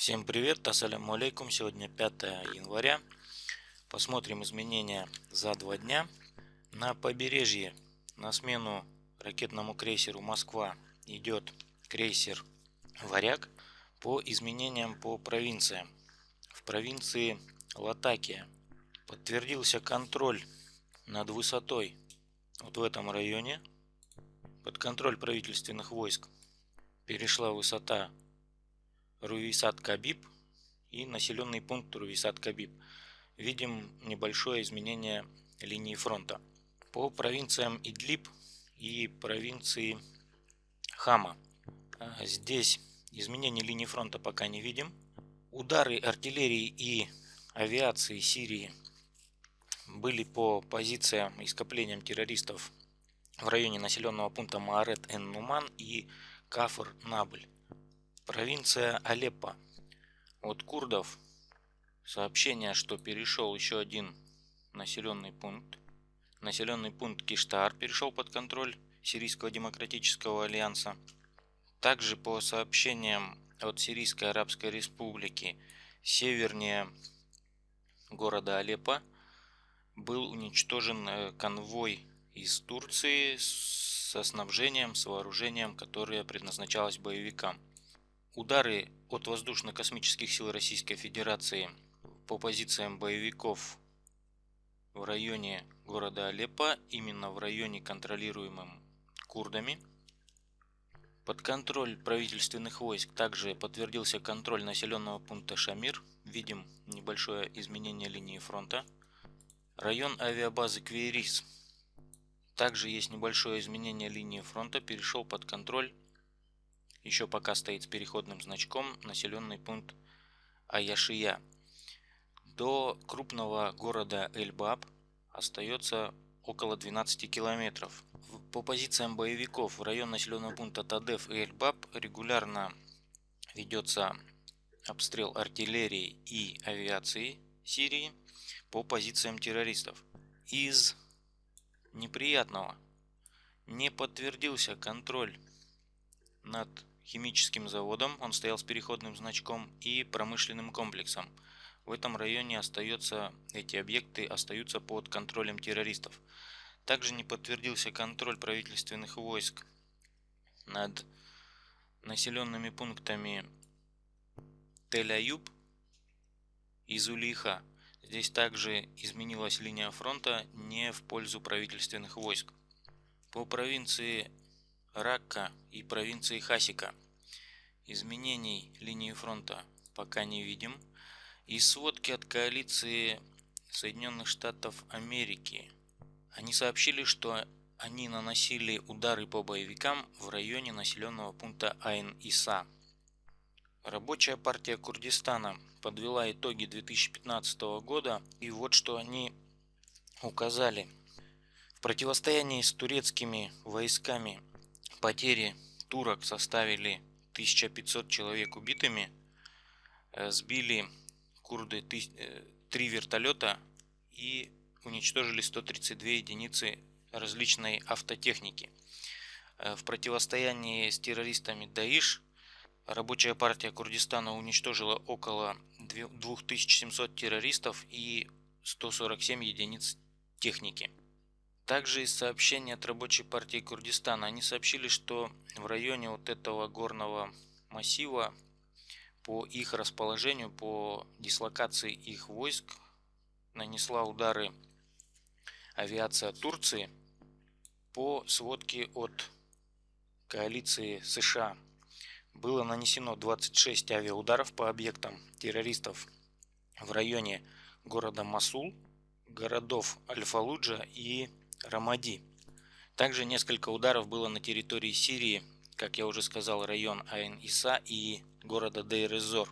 Всем привет, ассаляму алейкум. Сегодня 5 января. Посмотрим изменения за два дня. На побережье на смену ракетному крейсеру Москва идет крейсер Варяг по изменениям по провинциям. В провинции Латакия подтвердился контроль над высотой вот в этом районе. Под контроль правительственных войск перешла высота Руисат-Кабиб и населенный пункт Руисат-Кабиб. Видим небольшое изменение линии фронта. По провинциям Идлиб и провинции Хама. А, здесь изменений линии фронта пока не видим. Удары артиллерии и авиации Сирии были по позициям и скоплениям террористов в районе населенного пункта Маарет-эн-Нуман и Кафр-Набль. Провинция Алеппо. От курдов сообщение, что перешел еще один населенный пункт. Населенный пункт Киштар перешел под контроль Сирийского демократического альянса. Также по сообщениям от Сирийской Арабской Республики севернее города Алеппо был уничтожен э, конвой из Турции со снабжением, с вооружением, которое предназначалось боевикам. Удары от воздушно-космических сил Российской Федерации по позициям боевиков в районе города Алеппо, именно в районе контролируемым курдами. Под контроль правительственных войск также подтвердился контроль населенного пункта Шамир. Видим небольшое изменение линии фронта. Район авиабазы Квейрис. Также есть небольшое изменение линии фронта, перешел под контроль еще пока стоит с переходным значком населенный пункт Аяшия. До крупного города Эльбаб остается около 12 километров. По позициям боевиков в район населенного пункта Тадеф и Эльбаб регулярно ведется обстрел артиллерии и авиации Сирии по позициям террористов. Из неприятного не подтвердился контроль над химическим заводом, он стоял с переходным значком, и промышленным комплексом. В этом районе остается, эти объекты остаются под контролем террористов. Также не подтвердился контроль правительственных войск над населенными пунктами Тель-Аюб и Зулиха. Здесь также изменилась линия фронта не в пользу правительственных войск. По провинции Ракка и провинции Хасика. Изменений линии фронта пока не видим. И сводки от коалиции Соединенных Штатов Америки. Они сообщили, что они наносили удары по боевикам в районе населенного пункта Айн-Иса. Рабочая партия Курдистана подвела итоги 2015 года, и вот что они указали. В противостоянии с турецкими войсками Потери турок составили 1500 человек убитыми. Э, сбили курды 3 э, вертолета и уничтожили 132 единицы различной автотехники. Э, в противостоянии с террористами Даиш рабочая партия Курдистана уничтожила около 2700 террористов и 147 единиц техники. Также из сообщений от рабочей партии Курдистана они сообщили, что в районе вот этого горного массива по их расположению, по дислокации их войск нанесла удары авиация Турции по сводке от коалиции США. Было нанесено 26 авиаударов по объектам террористов в районе города Масул, городов Аль-Фалуджа и Рамади. Также несколько ударов было на территории Сирии, как я уже сказал, район Айн-Иса и города Дейр-Эзор.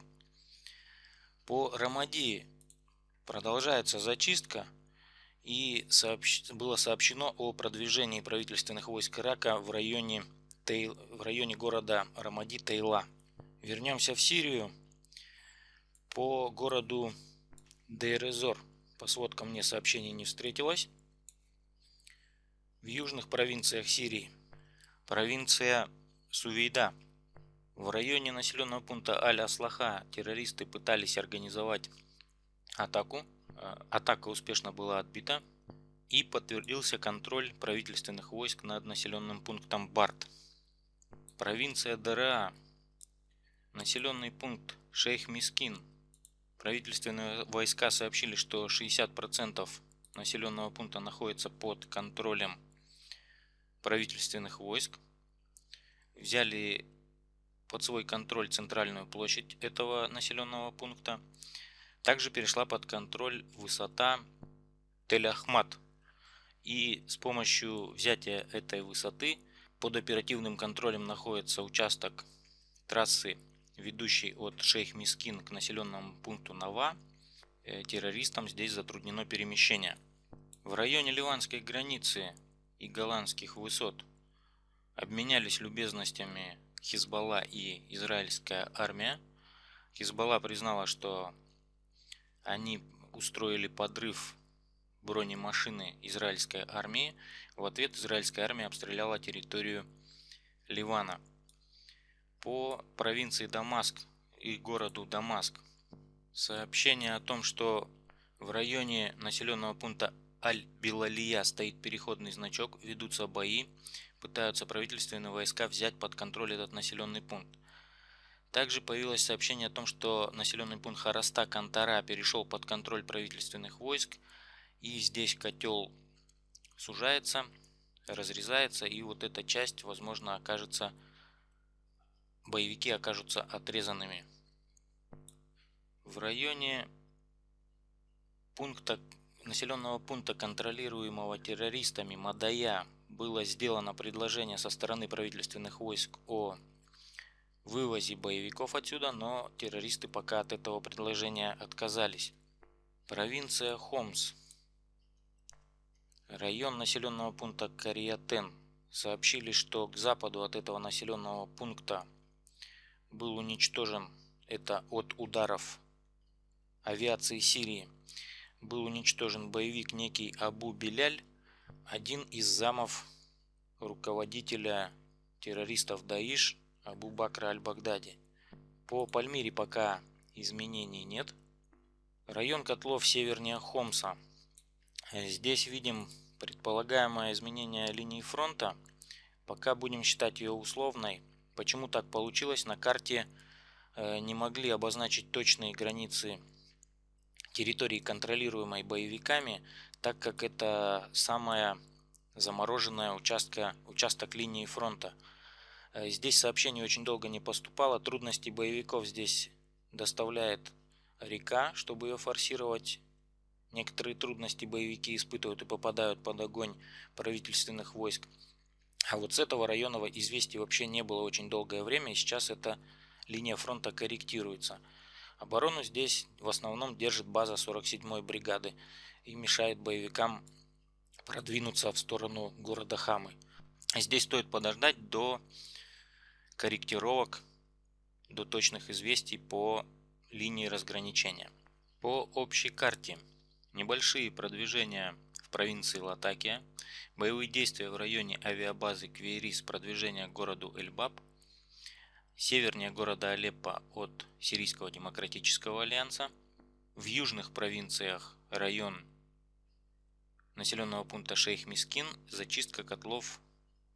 По Рамади продолжается зачистка и сообщ... было сообщено о продвижении правительственных войск Ирака в районе, Тей... в районе города Рамади-Тейла. Вернемся в Сирию. По городу Дейр-Эзор по сводкам мне сообщений не встретилось в южных провинциях Сирии. Провинция Сувейда. В районе населенного пункта Аль-Аслаха террористы пытались организовать атаку. Э, атака успешно была отбита и подтвердился контроль правительственных войск над населенным пунктом Барт. Провинция ДРА. Населенный пункт Шейх Мискин. Правительственные войска сообщили, что 60% населенного пункта находится под контролем правительственных войск. Взяли под свой контроль центральную площадь этого населенного пункта. Также перешла под контроль высота Тель-Ахмат. И с помощью взятия этой высоты под оперативным контролем находится участок трассы, ведущей от Шейх Мискин к населенному пункту Нава. Э, террористам здесь затруднено перемещение. В районе ливанской границы и голландских высот обменялись любезностями Хизбалла и израильская армия. Хизбалла признала, что они устроили подрыв бронемашины израильской армии. В ответ израильская армия обстреляла территорию Ливана. По провинции Дамаск и городу Дамаск сообщение о том, что в районе населенного пункта Аль-Билалия стоит переходный значок, ведутся бои, пытаются правительственные войска взять под контроль этот населенный пункт. Также появилось сообщение о том, что населенный пункт Хараста Кантара перешел под контроль правительственных войск, и здесь котел сужается, разрезается, и вот эта часть, возможно, окажется, боевики окажутся отрезанными. В районе пункта населенного пункта, контролируемого террористами Мадая, было сделано предложение со стороны правительственных войск о вывозе боевиков отсюда, но террористы пока от этого предложения отказались. Провинция Хомс. Район населенного пункта Кариатен. Сообщили, что к западу от этого населенного пункта был уничтожен, это от ударов авиации Сирии, был уничтожен боевик некий Абу Беляль, один из замов руководителя террористов Даиш Абу Бакра Аль-Багдади. По Пальмире пока изменений нет. Район котлов севернее Хомса. Здесь видим предполагаемое изменение линии фронта. Пока будем считать ее условной. Почему так получилось? На карте э, не могли обозначить точные границы территории, контролируемой боевиками, так как это самая замороженная участка, участок линии фронта. Э, здесь сообщение очень долго не поступало, трудности боевиков здесь доставляет река, чтобы ее форсировать. Некоторые трудности боевики испытывают и попадают под огонь правительственных войск. А вот с этого района известий вообще не было очень долгое время, и сейчас эта линия фронта корректируется. Оборону здесь в основном держит база 47-й бригады и мешает боевикам продвинуться в сторону города Хамы. Здесь стоит подождать до корректировок, до точных известий по линии разграничения. По общей карте небольшие продвижения в провинции Латакия, боевые действия в районе авиабазы Квейрис, продвижение к городу Эльбаб, севернее города Алеппо от Сирийского демократического альянса, в южных провинциях район населенного пункта Шейх Мискин, зачистка котлов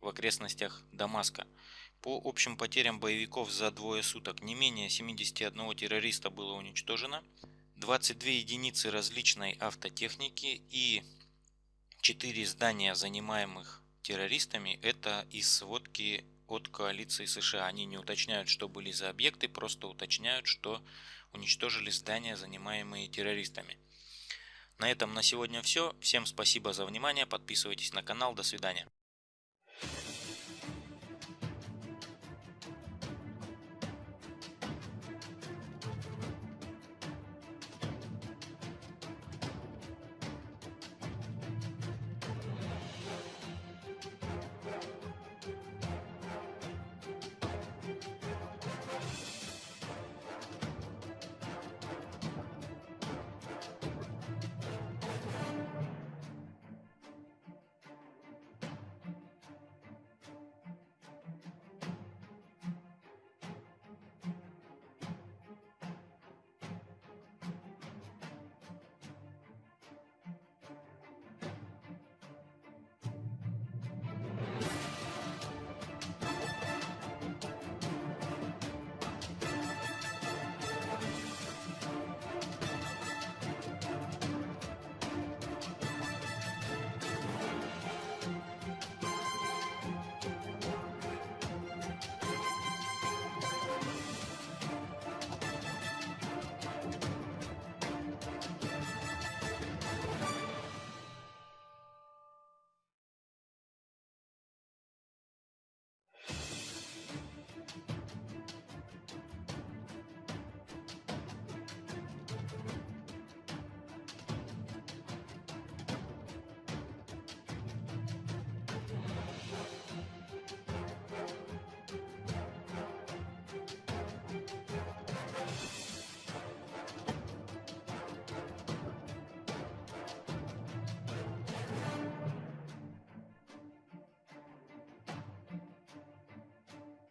в окрестностях Дамаска. По общим потерям боевиков за двое суток не менее 71 террориста было уничтожено, 22 единицы различной автотехники и 4 здания, занимаемых террористами, это из сводки от коалиции США. Они не уточняют, что были за объекты, просто уточняют, что уничтожили здания, занимаемые террористами. На этом на сегодня все. Всем спасибо за внимание. Подписывайтесь на канал. До свидания.